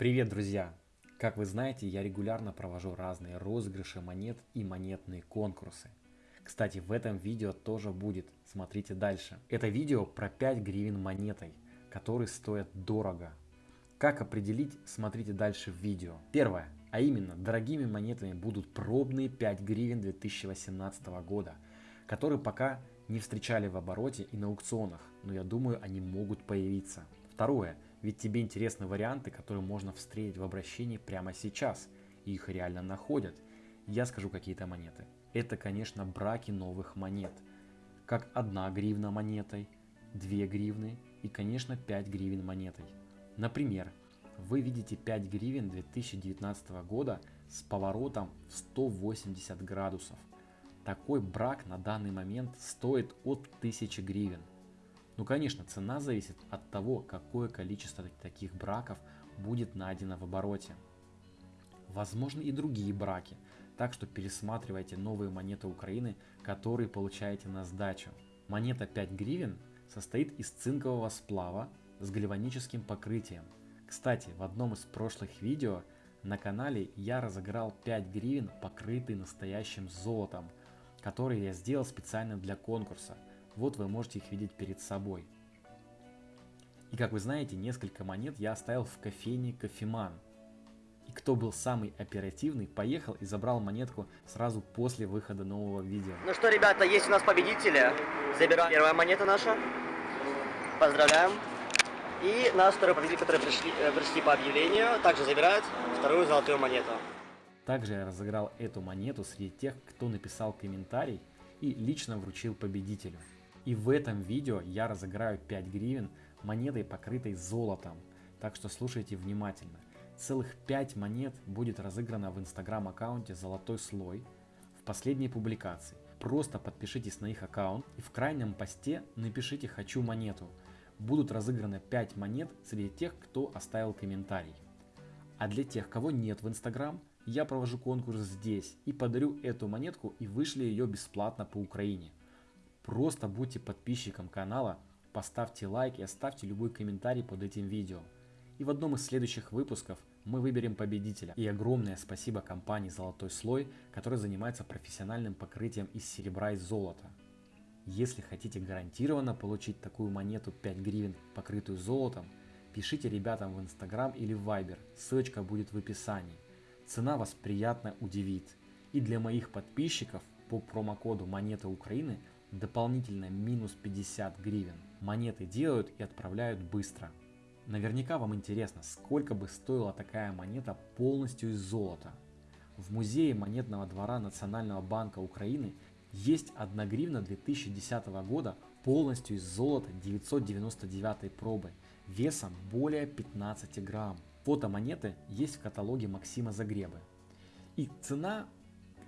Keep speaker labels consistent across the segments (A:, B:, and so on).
A: Привет, друзья! Как вы знаете, я регулярно провожу разные розыгрыши монет и монетные конкурсы. Кстати, в этом видео тоже будет, смотрите дальше. Это видео про 5 гривен монетой, которые стоят дорого. Как определить, смотрите дальше в видео. Первое, а именно, дорогими монетами будут пробные 5 гривен 2018 года, которые пока не встречали в обороте и на аукционах, но я думаю, они могут появиться. Второе, ведь тебе интересны варианты, которые можно встретить в обращении прямо сейчас, и их реально находят. Я скажу какие-то монеты. Это, конечно, браки новых монет, как 1 гривна монетой, 2 гривны и, конечно, 5 гривен монетой. Например, вы видите 5 гривен 2019 года с поворотом в 180 градусов. Такой брак на данный момент стоит от 1000 гривен. Ну конечно, цена зависит от того, какое количество таких браков будет найдено в обороте. Возможны и другие браки, так что пересматривайте новые монеты Украины, которые получаете на сдачу. Монета 5 гривен состоит из цинкового сплава с гальваническим покрытием. Кстати, в одном из прошлых видео на канале я разыграл 5 гривен, покрытые настоящим золотом, которые я сделал специально для конкурса. Вот вы можете их видеть перед собой. И как вы знаете, несколько монет я оставил в кофейне Кофеман. И кто был самый оперативный, поехал и забрал монетку сразу после выхода нового видео.
B: Ну что, ребята, есть у нас победители. Забираем первая монета наша. Поздравляем. И нас второй победитель, которые пришли, э, пришли по объявлению, также забирают вторую золотую монету.
A: Также я разыграл эту монету среди тех, кто написал комментарий и лично вручил победителю. И в этом видео я разыграю 5 гривен монетой, покрытой золотом. Так что слушайте внимательно. Целых 5 монет будет разыграно в инстаграм аккаунте «Золотой слой» в последней публикации. Просто подпишитесь на их аккаунт и в крайнем посте напишите «Хочу монету». Будут разыграны 5 монет среди тех, кто оставил комментарий. А для тех, кого нет в инстаграм, я провожу конкурс здесь и подарю эту монетку и вышли ее бесплатно по Украине. Просто будьте подписчиком канала, поставьте лайк и оставьте любой комментарий под этим видео. И в одном из следующих выпусков мы выберем победителя. И огромное спасибо компании «Золотой слой», которая занимается профессиональным покрытием из серебра и золота. Если хотите гарантированно получить такую монету 5 гривен, покрытую золотом, пишите ребятам в Инстаграм или в Viber, ссылочка будет в описании. Цена вас приятно удивит. И для моих подписчиков по промокоду «Монета Украины» дополнительно минус 50 гривен. Монеты делают и отправляют быстро. Наверняка вам интересно, сколько бы стоила такая монета полностью из золота. В музее монетного двора Национального банка Украины есть 1 гривна 2010 года полностью из золота 999 пробы весом более 15 грамм. Фото монеты есть в каталоге Максима Загребы. И цена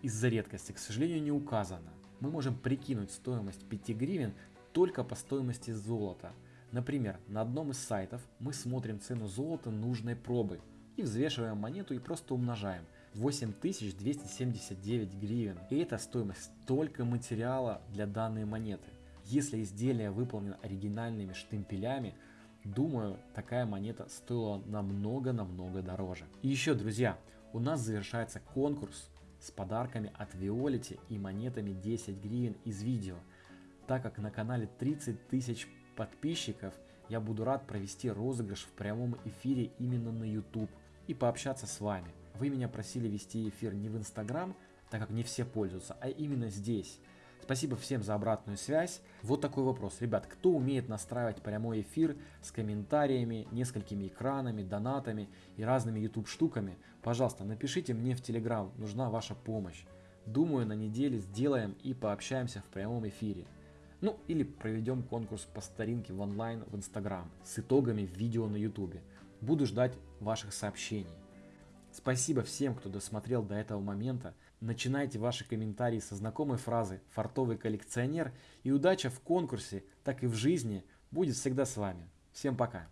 A: из-за редкости, к сожалению, не указана. Мы можем прикинуть стоимость 5 гривен только по стоимости золота. Например, на одном из сайтов мы смотрим цену золота нужной пробы и взвешиваем монету и просто умножаем. 8279 гривен. И это стоимость только материала для данной монеты. Если изделие выполнено оригинальными штемпелями, Думаю, такая монета стоила намного-намного дороже. И еще, друзья, у нас завершается конкурс с подарками от Виолити и монетами 10 гривен из видео. Так как на канале 30 тысяч подписчиков, я буду рад провести розыгрыш в прямом эфире именно на YouTube и пообщаться с вами. Вы меня просили вести эфир не в Instagram, так как не все пользуются, а именно здесь. Спасибо всем за обратную связь. Вот такой вопрос. Ребят, кто умеет настраивать прямой эфир с комментариями, несколькими экранами, донатами и разными YouTube штуками? Пожалуйста, напишите мне в Telegram, нужна ваша помощь. Думаю, на неделе сделаем и пообщаемся в прямом эфире. Ну или проведем конкурс по старинке в онлайн в Instagram с итогами видео на YouTube. Буду ждать ваших сообщений. Спасибо всем, кто досмотрел до этого момента. Начинайте ваши комментарии со знакомой фразы «фартовый коллекционер» и удача в конкурсе, так и в жизни будет всегда с вами. Всем пока!